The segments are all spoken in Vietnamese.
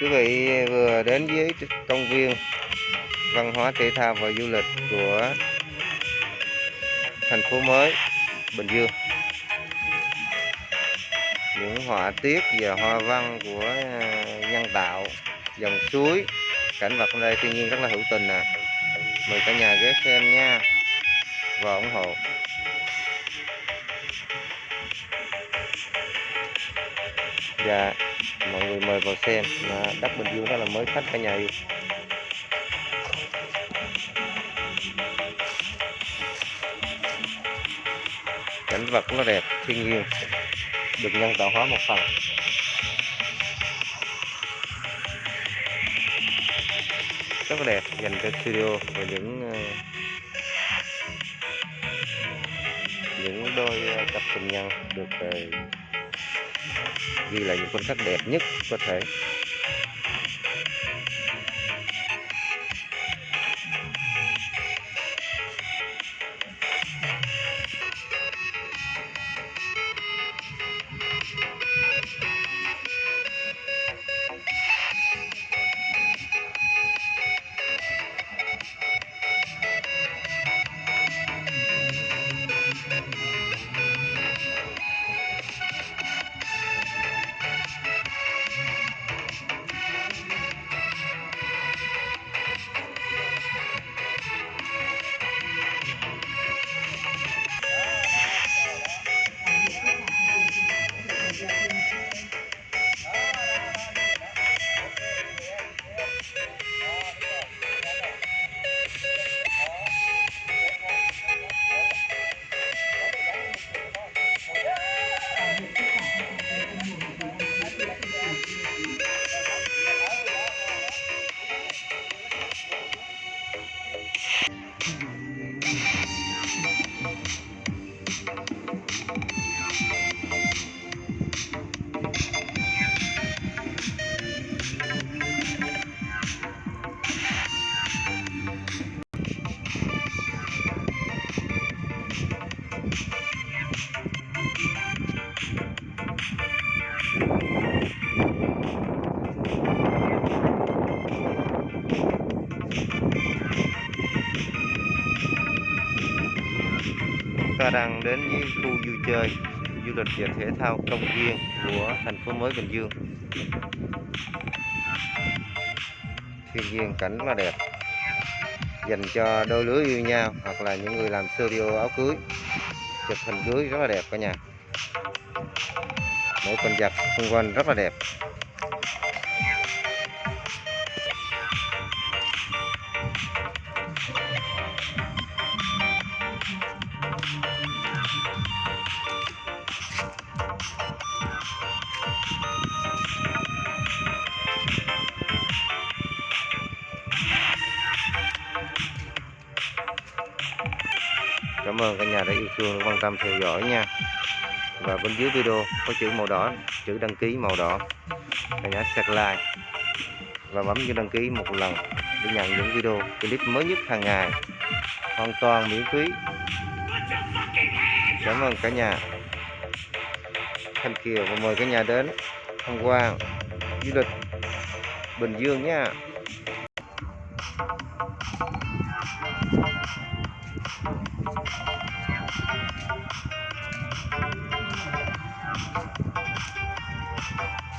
quý vị vừa đến với công viên văn hóa thể thao và du lịch của thành phố mới, Bình Dương. Những họa tiết và hoa văn của à, nhân tạo, dòng suối, cảnh vật ở đây thiên nhiên rất là hữu tình nè mời cả nhà ghé xem nha và ủng hộ. Và mọi người mời vào xem à, đất Bình Dương rất là mới khách cả nhà yêu. Cảnh vật nó đẹp thiên nhiên. Được nhân tạo hóa một phần. Rất là đẹp dành cho studio và những ờ, những đôi ờ, cặp tình nhân được ờ, ghi lại những khoảnh khắc đẹp nhất có thể. Ta đang đến với khu vui chơi, du lịch và thể thao công viên của thành phố mới Bình Dương. Thiên nhiên cảnh rất là đẹp, dành cho đôi lứa yêu nhau hoặc là những người làm studio áo cưới. Chụp hình cưới rất là đẹp cả nhà. Mỗi con vật xung quanh rất là đẹp. Cảm ơn cả nhà đã yêu thương, quan tâm, theo dõi nha. Và bên dưới video có chữ màu đỏ, chữ đăng ký màu đỏ. Cả nhà sạc like và bấm vào đăng ký một lần để nhận những video, clip mới nhất hàng ngày. Hoàn toàn miễn phí. Cảm ơn cả nhà. Thanh Kiều và mời cả nhà đến tham quan du lịch Bình Dương nha.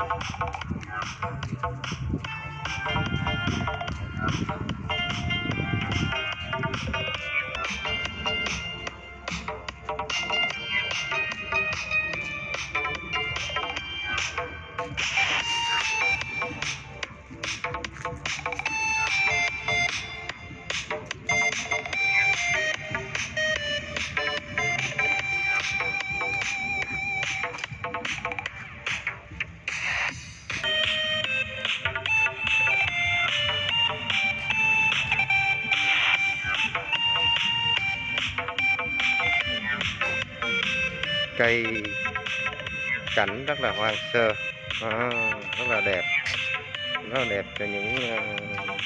Thank you. Cây cảnh rất là hoang sơ à, rất là đẹp rất là đẹp cho những ờ, uh,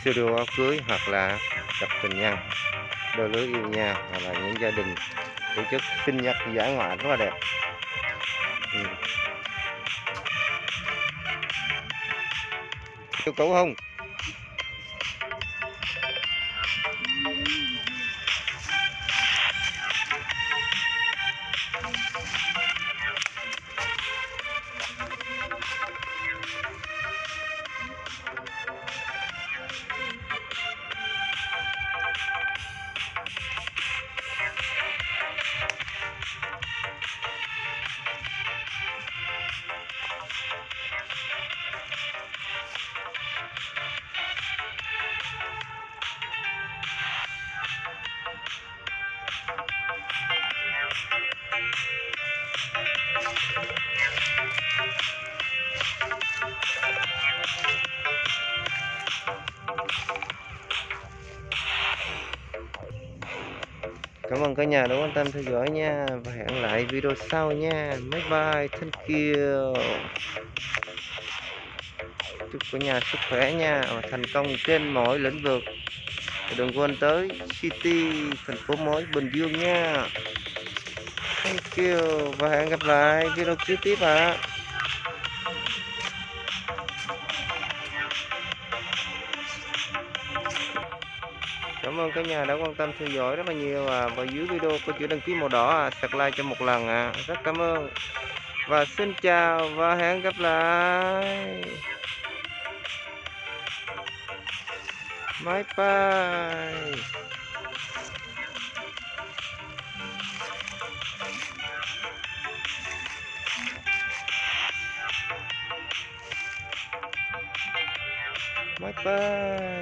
studio áo cưới hoặc là cặp tình nhân đôi lứa yêu nhau hoặc là những gia đình tổ chức sinh nhật giải ngoại rất là đẹp ừ. Yêu cầu không? Cảm ơn cả nhà đã quan tâm theo dõi nha và hẹn lại video sau nha. Bye bye, thank you. Chúc cả nhà sức khỏe nha và thành công trên mọi lĩnh vực. Đừng quên tới City, thành phố mới Bình Dương nha. Thank you và hẹn gặp lại video kế tiếp ạ. Cảm ơn cả nhà đã quan tâm theo dõi rất là nhiều à. Và dưới video có chữ đăng ký màu đỏ à, sạc like cho một lần à. Rất cảm ơn. Và xin chào và hẹn gặp lại. Bye bye. Bye bye.